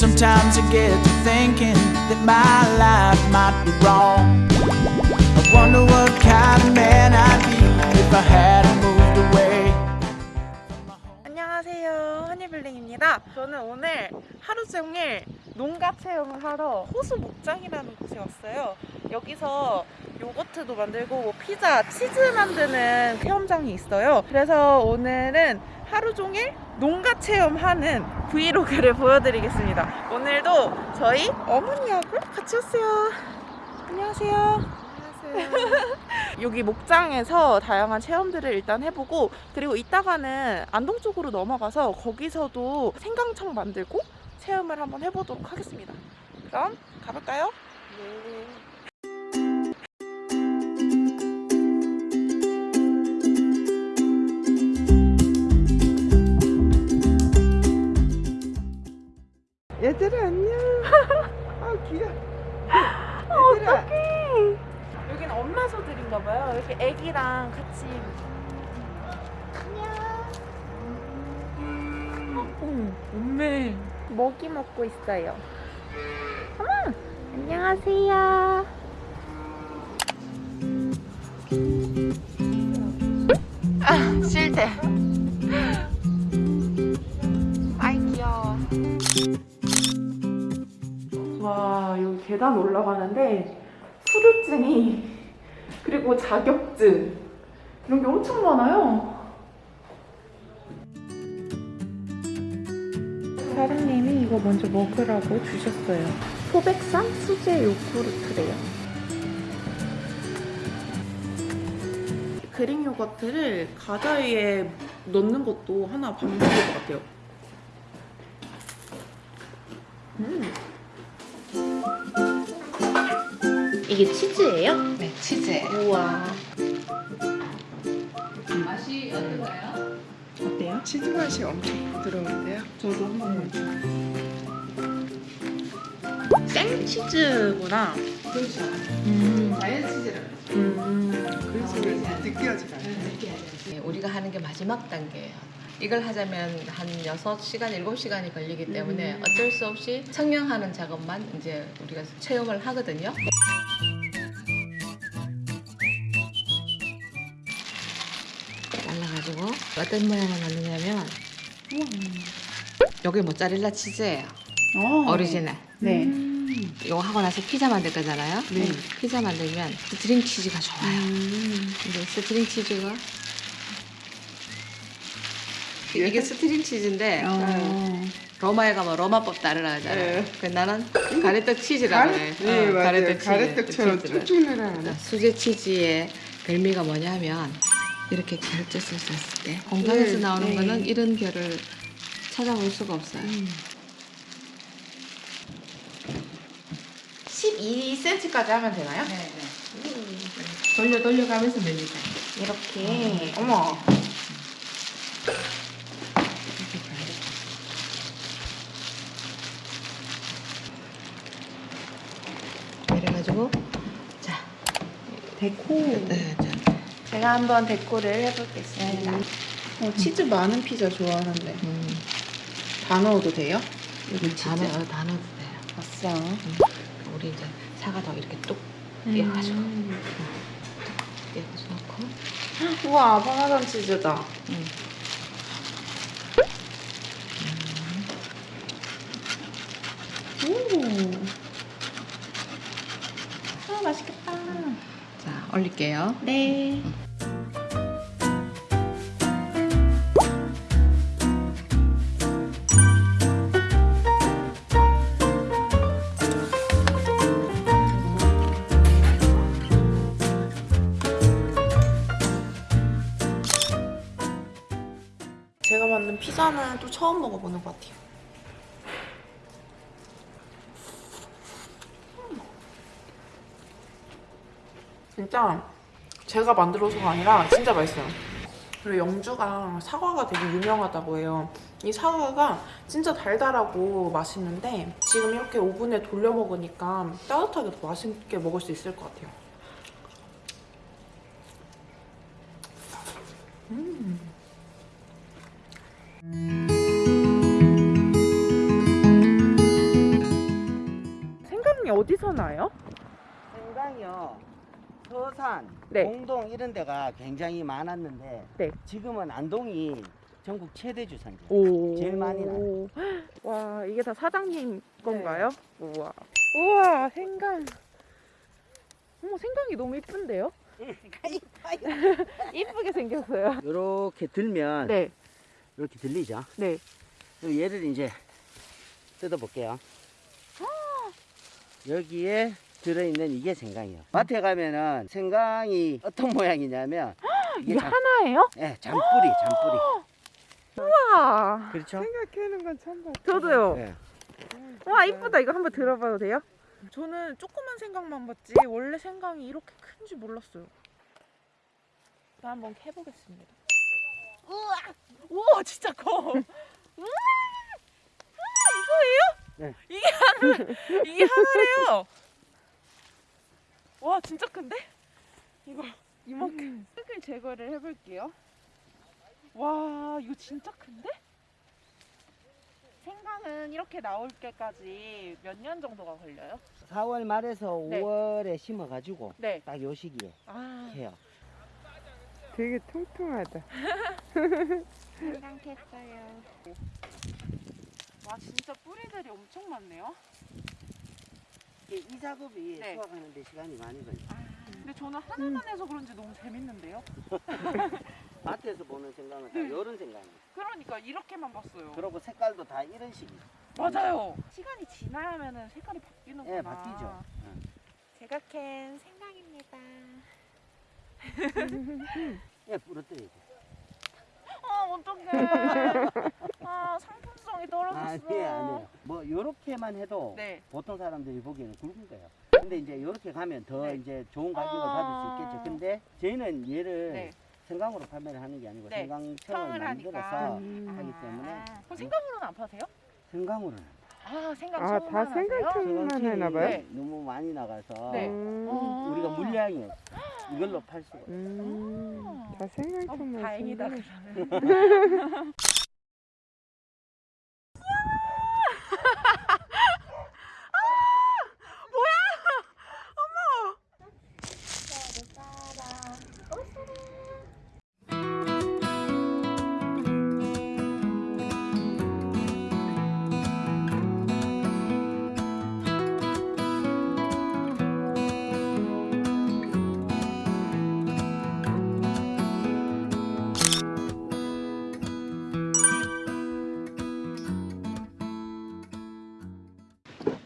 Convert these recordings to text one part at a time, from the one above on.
Sometimes I get to thinking that my life might be wrong. I wonder what kind of man I'd be if I hadn't moved away. 안녕하세요 허니블링입니다 저는 오늘 하루 종일 농가 체험을 하러 호수 목장이라는 곳에 왔어요 여기서 요거트도 만들고 뭐 피자, 치즈 만드는 체험장이 있어요 그래서 오늘은 하루 종일 농가 체험하는 브이로그를 보여드리겠습니다 오늘도 저희 어머니하고 같이 왔어요 안녕하세요 여기 목장에서 다양한 체험들을 일단 해보고 그리고 이따가는 안동 쪽으로 넘어가서 거기서도 생강청 만들고 체험을 한번 해보도록 하겠습니다. 그럼 가볼까요? 네. 어, 엄매. 먹이 먹고 있어요. 어머, 안녕하세요. 아, 싫대. 아이 귀여워. 와, 여기 계단 올라가는데 후유증이 그리고 자격증 이런 게 엄청 많아요. 사장님이 이거 먼저 먹으라고 주셨어요. 소백산 수제 요구르트래요. 그릭 요거트를 과자 위에 넣는 것도 하나 방법일 것 같아요. 음. 이게 치즈예요? 네, 치즈예요. 우와. 맛이 어떤가요? 어때요? 치즈 맛이 엄청 부드러운데요. 저도 한번 생치즈구나. 그렇죠. 음. 자연 치즈라고 음. 그래서 느껴지가 않아요. 네, 우리가 하는 게 마지막 단계예요. 이걸 하자면 한 6시간, 7시간이 걸리기 때문에 음. 어쩔 수 없이 청량하는 작업만 이제 우리가 체험을 하거든요. 잘라가지고 어떤 모양을 만드냐면 여기 모짜렐라 치즈예요. 어. 오리지널. 네. 이거 하고 나서 피자 만들 거잖아요. 네. 피자 만들면 스트링 치즈가 좋아요. 음. 근데 스트링 치즈가 이게 스트링 치즈인데 어. 로마에 가면 로마법 따르라 하잖아 요. 네. 그 나는 가래떡 치즈라고 가래, 해. 네, 어. 치즈, 가래떡처럼. 쭉쭉 늘어나는. 수제 치즈의 별미가 뭐냐면 이렇게 결제 썼을 때 공장에서 네, 나오는 네. 거는 이런 결을 찾아볼 수가 없어요. 12cm까지 하면 되나요? 네, 네. 돌려 돌려가면서 밀리자. 이렇게. 어머. 그래가지고 자, 데코. 네, 자. 제가 한번 데코를 해보겠습니다. 어, 치즈 많은 피자 좋아하는데. 음, 다 넣어도 돼요? 여기 치즈. 다, 넣, 다 넣어도 돼요. 아싸. 우리 이제 사과도 이렇게 뚝 띄어가지고 음. 띄어서 넣고 우와, 파마산 치즈다. 음. 오. 아, 맛있겠다. 자 올릴게요. 네. 피자는 또 처음 먹어보는 것 같아요. 진짜 제가 만들어서가 아니라 진짜 맛있어요. 그리고 영주가 사과가 되게 유명하다고 해요. 이 사과가 진짜 달달하고 맛있는데 지금 이렇게 오븐에 돌려 먹으니까 따뜻하게 더 맛있게 먹을 수 있을 것 같아요. 서산, 네. 공동 이런 데가 굉장히 많았는데 네. 지금은 안동이 전국 최대 주산지. 오. 제일 많이 나요. 와, 이게 다 사장님 건가요? 우와. 우와, 생강. 어머, 생강이 너무 이쁜데요? 이쁘게 생겼어요. 이렇게 들면 네, 이렇게 들리죠. 네. 얘를 이제 뜯어볼게요. 여기에 들어있는 이게 생강이에요. 마트에 가면은 생강이 어떤 모양이냐면 이게 잠, 하나예요? 예, 잠뿌리, 잠뿌리. 우와. 그렇죠? 생각해는 건 처음 봤어. 저도요. 예. 와, 이쁘다. 이거 한번 들어봐도 돼요? 저는 조그만 생강만 봤지 원래 생강이 이렇게 큰지 몰랐어요. 나 한번 해보겠습니다. 우와, 우와, 진짜 커. 우와, 우와, 이거예요? 네. 이게 하나, 이게 하나래요. 와, 진짜 큰데? 이거 이만큼 흙을 제거를 해볼게요. 와, 이거 진짜 큰데? 생강은 이렇게 나올 때까지 몇 년 정도가 걸려요? 4월 말에서 네. 5월에 심어가지고 네. 딱 요 시기에 아, 해요. 되게 통통하다. 생강했어요. 와, 진짜 뿌리들이 엄청 많네요. 이, 이 작업이 네. 수확하는데 시간이 많이 걸려요. 근데 저는 하나만 해서 그런지 너무 재밌는데요? 마트에서 보는 생강은 다 네. 이런 생강이에요. 그러니까 이렇게만 봤어요. 그리고 색깔도 다 이런 식이에요. 맞아요. 시간이 지나면은 색깔이 바뀌는구나. 예, 바뀌죠. 제가 캔 생강입니다. 예, 부러뜨려야죠. 아, 어떡해. 아, 상품 성이 떨어졌어. 아니에요, 아니에요. 뭐, 요렇게만 해도 네. 보통 사람들이 보기에는 굵은 거예요. 근데 이제 요렇게 가면 더 네. 이제 좋은 가격을 아. 받을 수 있겠죠. 근데 저희는 얘를 네. 생강으로 판매를 하는 게 아니고 네. 생강청을. 만들어서 음. 하기 때문에 아, 그럼 생강으로는 안 파세요? 생강으로는 아, 생강 아, 다? 생강청만 생강청이 해나 봐요? 네. 너무 많이 나가서 네. 음, 어. 우리가 물량이 이걸로 팔 수가 있어요. 음, 다 어, 생강청만 다행이다. 쓰네. 그러면.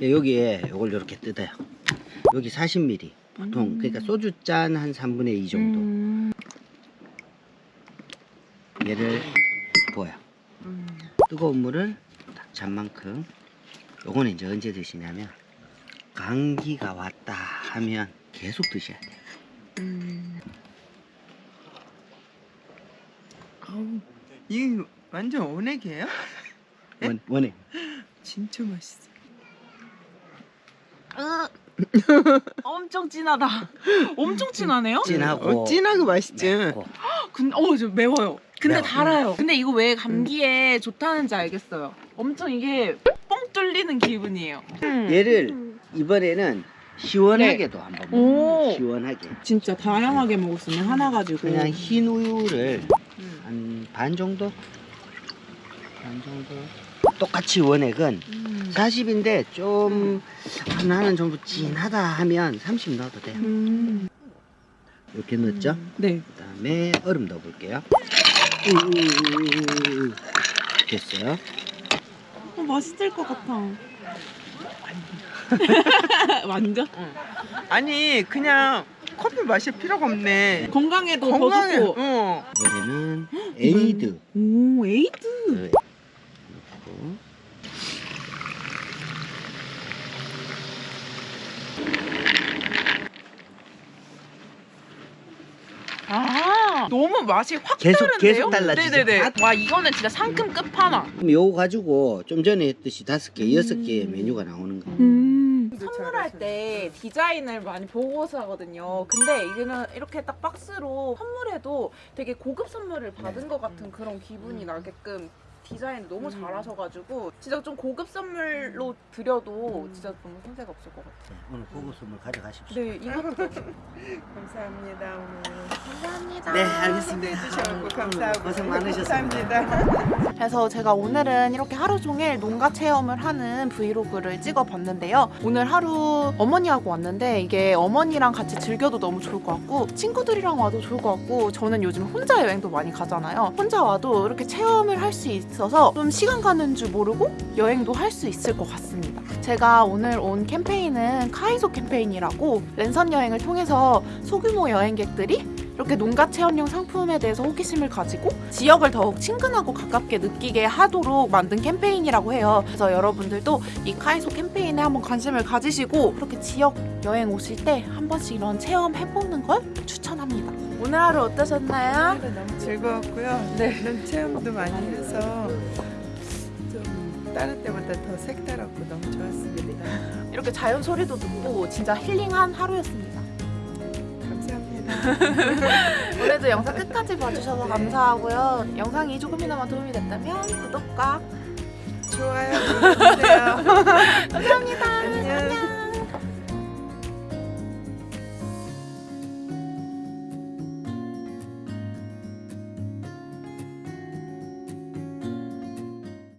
여기에 이걸 이렇게 뜯어요. 여기 40ml 보통 그러니까 소주 잔 한 3분의 2 정도 음, 얘를 부어요. 음. 뜨거운 물을 딱 잔만큼 요거는 이제 언제 드시냐면 감기가 왔다 하면 계속 드셔야 돼요. 음. 아우, 이게 완전 원액이에요? 원, 원해. 진짜 맛있어. 엄청 진하다. 엄청 진하네요? 진하고 어, 진하고 맛있지. 맵고. 근데 어, 좀 매워요. 근데 매워. 달아요. 근데 이거 왜 감기에 좋다는지 알겠어요. 엄청 이게 뻥 뚫리는 기분이에요. 얘를 이번에는 시원하게도 한번 네. 오. 먹어요. 시원하게. 진짜 다양하게 먹을 수 있는 하나 가지고. 그냥 흰 우유를 음. 한반 정도? 반 정도? 똑같이 원액은 음. 40인데 좀 하나는 좀 진하다 하면 30 넣어도 돼요. 음. 이렇게 넣었죠? 네. 그 다음에 얼음 넣어볼게요. 됐어요. 어, 맛있을 것 같아. 완전? 아니 그냥 커피 마실 필요가 없네. 건강에도 건강해. 더 좋고. 어. 이번에는 에이드 오, 에이드. 넣고 아, 너무 맛이 확 계속- 다른데요? 계속 달라지죠? 네네네. 와, 이거는 진짜 상큼 끝판왕. 그럼 요거 가지고 좀 전에 했듯이 다섯 개, 여섯 개의 음. 메뉴가 나오는 거예요. 음. 선물할. 때 디자인을 많이 보고서 하거든요. 근데 이거는 이렇게 딱 박스로 선물해도 되게 고급 선물을 받은 것 같은 그런 기분이 나게끔 디자인 너무 음. 잘하셔가지고 진짜 좀 고급 선물로 드려도 진짜 너무 손색 없을 것 같아요. 네, 오늘 고급 선물 가져가십시오. 네, 이것도 감사합니다 오늘. 감사합니다. 네, 알겠습니다. 해주셔서 감사하고 고생 많으셨습니다. 감사합니다. 그래서 제가 오늘은 이렇게 하루 종일 농가 체험을 하는 브이로그를 찍어봤는데요. 오늘 하루 어머니하고 왔는데 이게 어머니랑 같이 즐겨도 너무 좋을 것 같고 친구들이랑 와도 좋을 것 같고 저는 요즘 혼자 여행도 많이 가잖아요. 혼자 와도 이렇게 체험을 할 수 있 어서 좀 시간 가는 줄 모르고 여행도 할 수 있을 것 같습니다. 제가 오늘 온 캠페인은 카이소 캠페인이라고 랜선 여행을 통해서 소규모 여행객들이 이렇게 농가 체험용 상품에 대해서 호기심을 가지고 지역을 더욱 친근하고 가깝게 느끼게 하도록 만든 캠페인이라고 해요. 그래서 여러분들도 이 카이소 캠페인에 한번 관심을 가지시고 그렇게 지역 여행 오실 때 한 번씩 이런 체험 해보는 걸 추천합니다. 오늘 하루 어떠셨나요? 오늘도 너무 즐거웠고요. 네. 이런 체험도 많이 해서 좀 다른 때보다 더 색다르고 너무 좋았습니다. 이렇게 자연 소리도 듣고 진짜 힐링한 하루였습니다. 감사합니다. 오늘도 영상 끝까지 봐주셔서 감사하고요. 영상이 조금이나마 도움이 됐다면 구독과 좋아요 눌러주세요. 감사합니다.